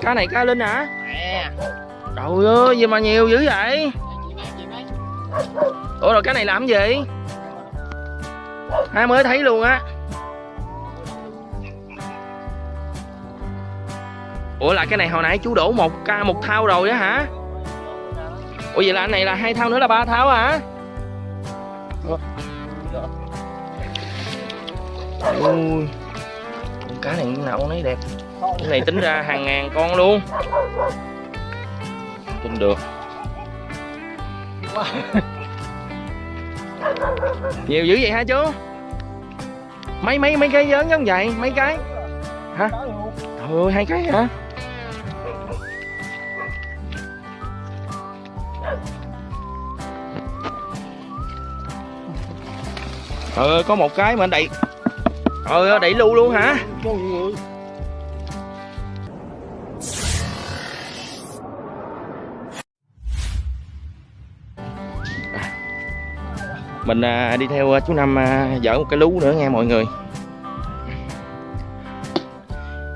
cá này cá linh hả nè trời ơi gì mà nhiều dữ vậy? Ủa rồi cái này làm gì? Hai mới thấy luôn á. Ủa là cái này hồi nãy chú đổ một ca một thao rồi á hả? Ủa vậy là anh này là hai thao nữa là ba thao hả? Ui. Con cá này nào con nấy đẹp cái này tính ra hàng ngàn con luôn. Tin được. Nhiều dữ vậy hả chú? Mấy mấy mấy cái lớn giống vậy? Mấy cái? Hả? Trời ơi hai cái hả? Ơi có một cái mà anh đẩy ơi đẩy lưu luôn hả mình à, đi theo à, chú năm à, dở một cái lú nữa nha mọi người.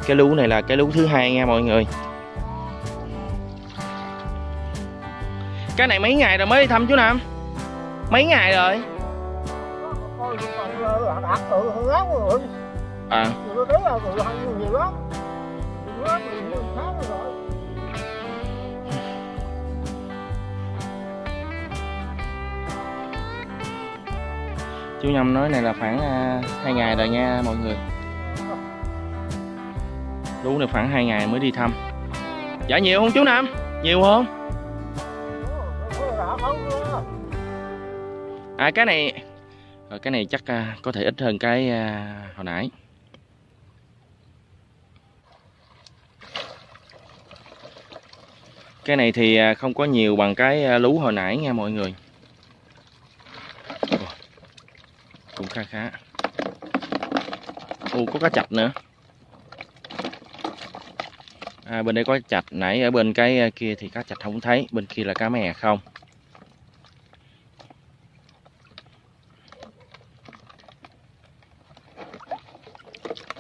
Cái lú này là cái lú thứ hai nha mọi người. Cái này mấy ngày rồi mới đi thăm chú năm? Mấy ngày rồi? À. Ờ. chú năm nói này là khoảng à, hai ngày rồi nha mọi người. Lú này khoảng hai ngày mới đi thăm. Dạ nhiều không chú năm nhiều không? À cái này ờ, cái này chắc à, có thể ít hơn cái à, hồi nãy. Cái này thì không có nhiều bằng cái lú hồi nãy nha mọi người Ồ, khá khá u có cá chạch nữa. À, bên đây có chạch nãy ở bên cái à, kia thì cá chạch không thấy bên kia là cá mè không?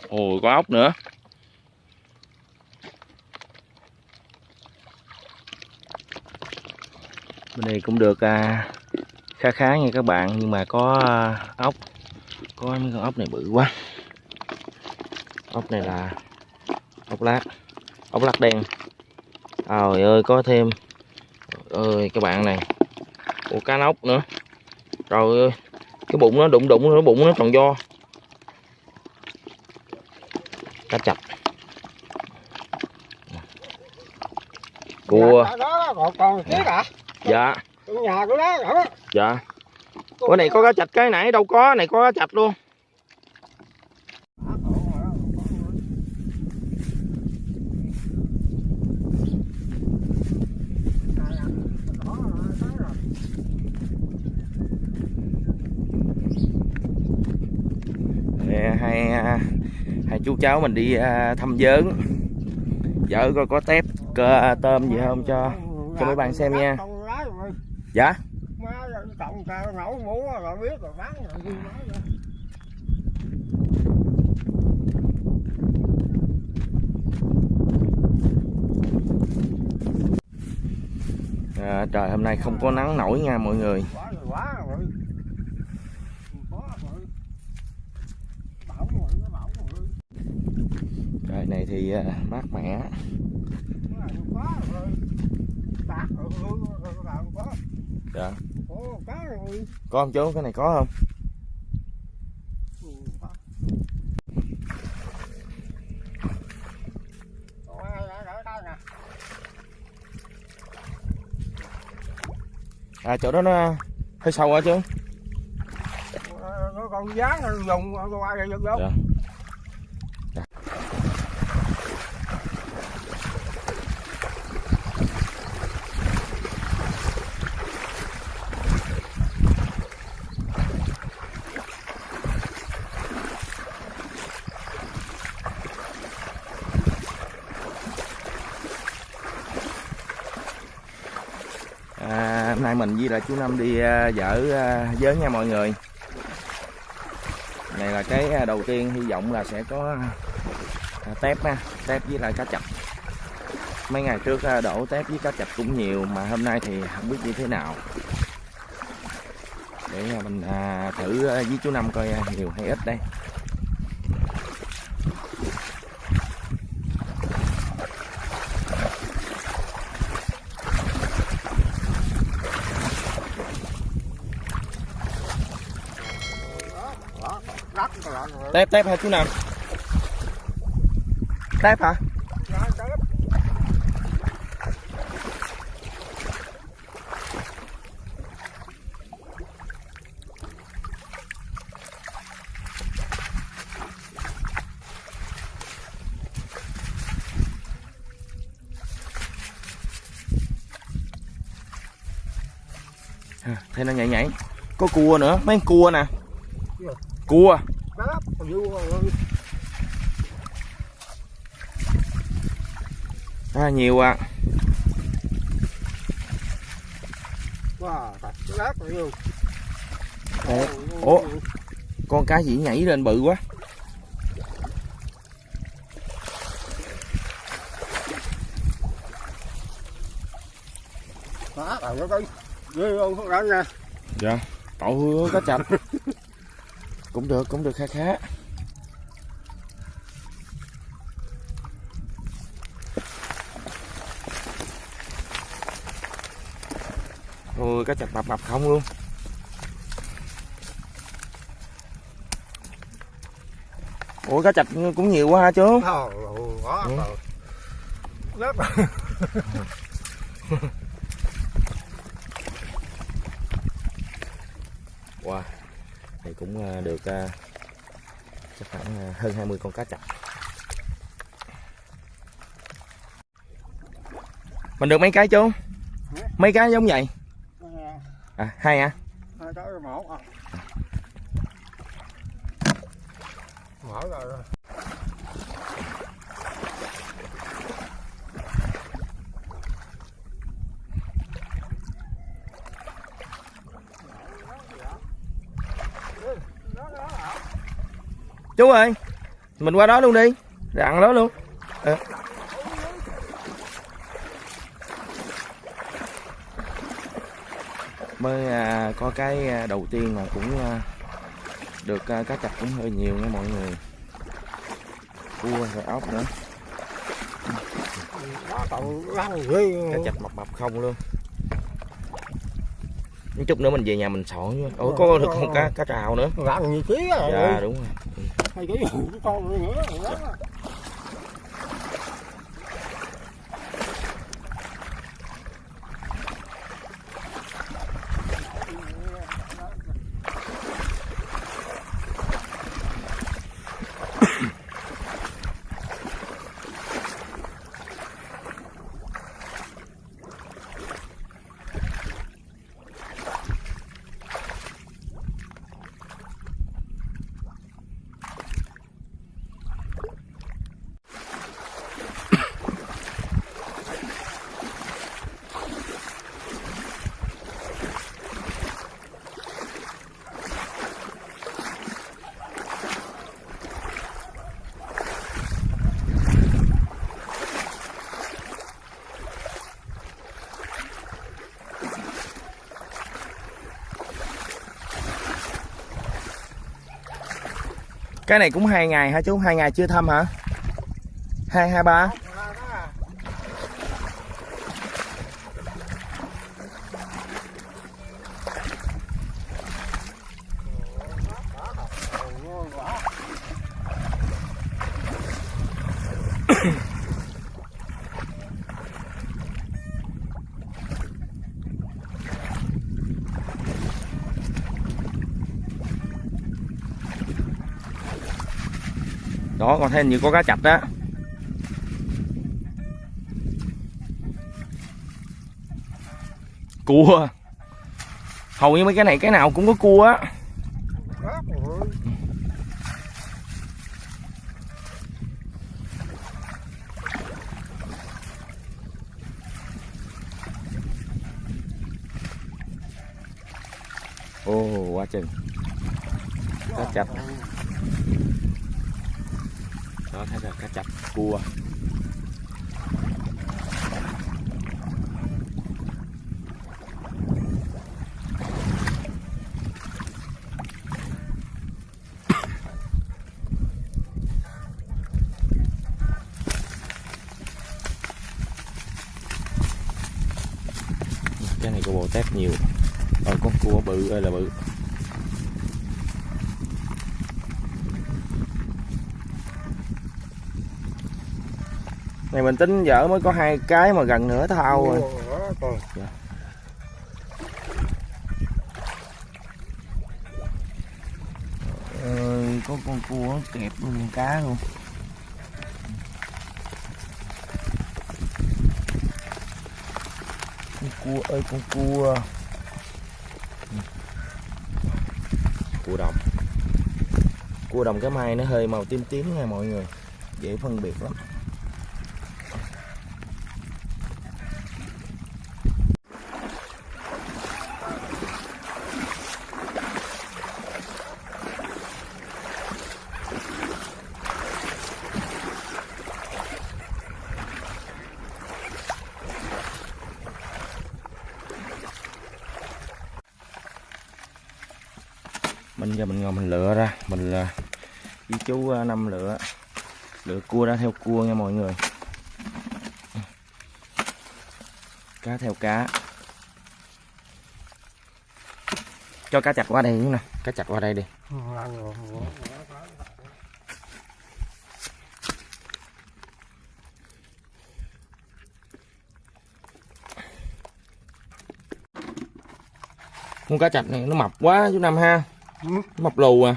Ồ có ốc nữa. Bên này cũng được à, khá khá nha các bạn Nhưng mà có à, ốc. Có mấy con ốc này bự quá. Ốc này là ốc lát Ốc lát đen. Trời ơi có thêm. Trời ơi các bạn này. Ủa cá nóc nữa. Trời ơi Cái bụng nó đụng đụng nó bụng nó tròn do cá chạch cua. Còn còn dạ. nhà của nó đó dạ Ủa, này có cá chạch cái nãy, đâu có, này có cá chạch luôn. Hai à, hai chú cháu mình đi à, thăm giớn. Vợ coi có tép cơ tôm gì không cho cho mấy bạn xem nha. Dạ? Cộng cao nấu mũ rồi biết rồi bán rồi gì nói rồi. à, trời hôm nay không có nắng nổi nha mọi người. Trời này thì à, mát mẻ. Rồi làm quá. Dạ Có không chú cái này có không? Quá. À chỗ đó nó hơi sâu hả chú? Ờ, nó còn giá nó dùng qua giật vô hôm nay mình với lại chú Năm đi à, dở à, giới nha mọi người. Này là cái à, đầu tiên hy vọng là sẽ có tép nha tép với lại cá chạch mấy ngày trước đổ tép với cá chạch cũng nhiều mà hôm nay thì không biết như thế nào. Để mình thử với chú năm coi nhiều hay ít đây. Tép tép hả chú năm tép hả? À, thấy nó nhảy nhảy. Có cua nữa. Mấy con cua nè. Gì? Cua đất vô à, nhiều à. Wow Ủa, ủa. con cá gì nhảy lên bự quá. Đó rồi nó đi ghê không đánh nha. Dạ tội hứa cá chạch cũng được cũng được kha khá. Ôi cá chạch mập mập không luôn. Ủa cá chạch cũng nhiều quá ha chú? Ừ. đất rồi Wow, này cũng à, được à, chắc khoảng à, hơn 20 con cá chạch. Mình được mấy cái chú? Mấy cái giống vậy? À, hai à? cái một à mở rồi Chú ơi, mình qua đó luôn đi, rặn đó luôn. Ờ. Mới à, có cái à, đầu tiên mà cũng à, được à, cá chạch cũng hơi nhiều nha mọi người. Cua rồi ốc nữa. cá chạch mập mập không luôn. Chút nữa mình về nhà mình soạn chứ ủa có được con cá cá trào nữa. Lăn như à dạ đúng rồi hai cái hủ con cái này cũng hai ngày hả chú? Hai ngày chưa thăm hả? Hai hai, ba? Đó còn thêm như có cá chạch đó cua. Hầu như mấy cái này cái nào cũng có cua á. Ô quá chừng. Cá chạch đó thấy là cá chạch cua. Cái này có bồ tát nhiều. Rồi con cua bự, ơi là bự. Này mình tính dở mới có hai cái mà gần nửa thau rồi. Còn ờ, có con cua kẹp luôn con cá luôn. Con cua ơi con cua. Cua đồng. Cua đồng cái mai nó hơi màu tím tím nha mọi người. Dễ phân biệt lắm mình giờ mình ngồi mình lựa ra, mình là với chú à, năm lựa. Lựa cua ra theo cua nha mọi người. Cá theo cá. Cho cá chặt qua đây nè. Cá chặt qua đây đi. Con cá chạch này nó mập quá chú năm ha. Ừ. mập lù à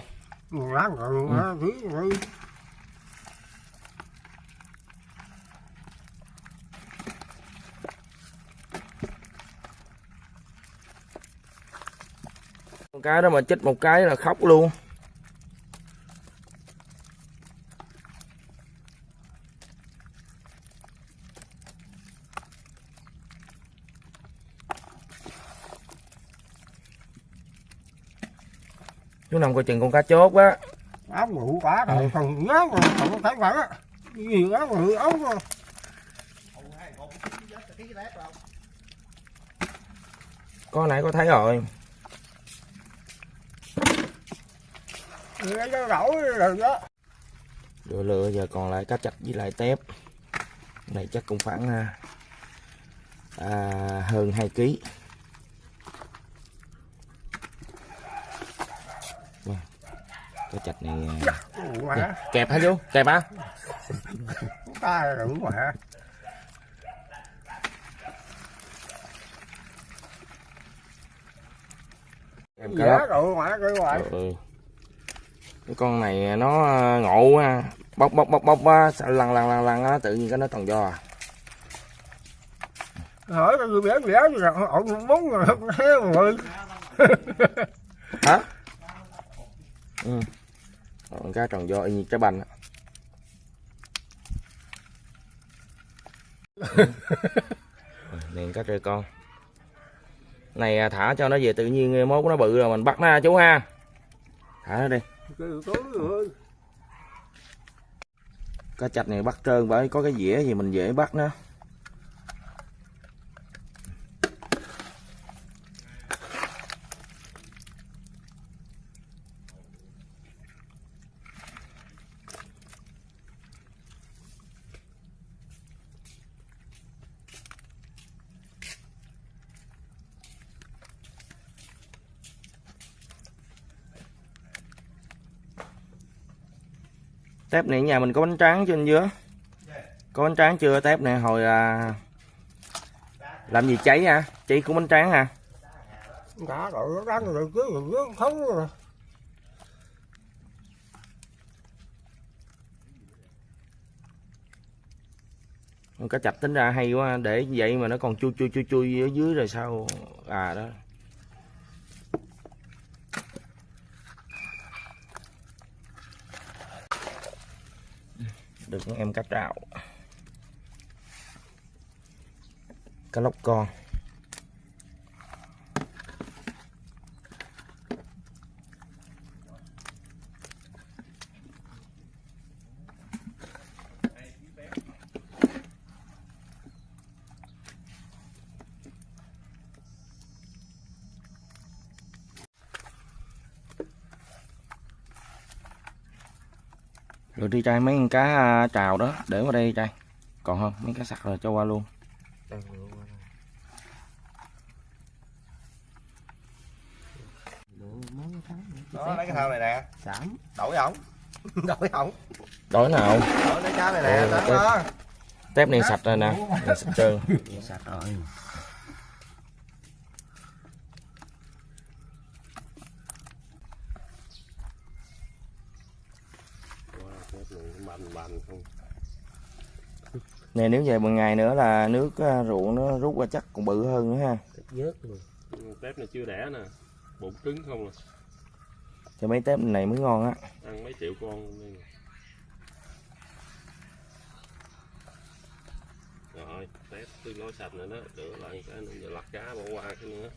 láng rồi nó thứ rồi con cá đó mà chết một cái là khóc luôn chú năm coi chừng con cá chốt á áo ngủ quá rồi còn nhớ rồi còn thấy vậy á. Gì áo ngủ áo rồi con nãy có thấy rồi. Rồi đó. Lựa giờ còn lại cá chạch với lại tép. Này chắc cũng khoảng à, à, hơn 2 kg Vâng. cá chạch này à, mà kẹp hả chú kẹp hả? Ta đừng mà kẹp cá mà cái hoài ừ. cái con này nó à, ngộ ha bóc bóc bóc bóc lằn lằn lằn lằn á tự nhiên cái nó toàn do à. Hỏi cái người béo gì rồi ông muốn rồi hả ừ. Ờ, con cá tròn do y như trái banh á. Ừ. Rồi, cá con. Này à, thả cho nó về tự nhiên mốt nó bự rồi mình bắt nó ha chú ha. Thả nó đi. Cá chạch này bắt trơn bởi có cái dĩa gì mình dễ bắt nó. Tép này nhà mình có bánh tráng trên dưới có bánh tráng chưa tép này hồi à, làm gì cháy hả? Cháy cũng bánh tráng hả? Đã rồi đang rồi cứ rồi không rồi. Cá chạch tính ra hay quá để vậy mà nó còn chui chui chui chui ở dưới rồi sao? À đó được em cá trạo cá lóc con rồi đi trai mấy con cá à, trào đó để vào đây trai còn không mấy cá sặc rồi cho qua luôn. Đó lấy cái thau này nè. Sẵn. Đổi ổng. Đổi ổng. Đổi nào? Đổi lấy cá này nè ừ, đó. tép này sạch rồi nè sạch chưa sạch rồi. Này nếu về một ngày nữa là nước à, ruộng nó rút ra chắc còn bự hơn nữa ha. Vớt luôn. Ừ, tép này chưa đẻ nè. Bụng cứng không à thì mấy tép này mới ngon á. Ăn mấy triệu con luôn đây nè. rồi tép tương đối sạch rồi đó. Rửa lại cái nữa giờ lặt cá bỏ qua cái nữa